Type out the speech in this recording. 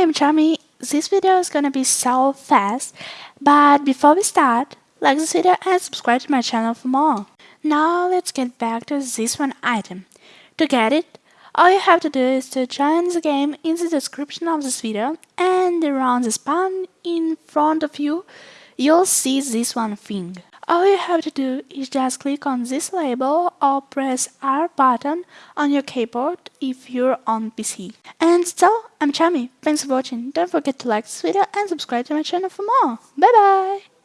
I'm Chami. This video is gonna be so fast, but before we start, like this video and subscribe to my channel for more. Now let's get back to this one item. To get it, all you have to do is to join the game in the description of this video and around the spawn in front of you, you'll see this one thing. All you have to do is just click on this label or press R button on your keyboard if you're on PC. So, I'm Chami, thanks for watching, don't forget to like this video and subscribe to my channel for more. Bye bye!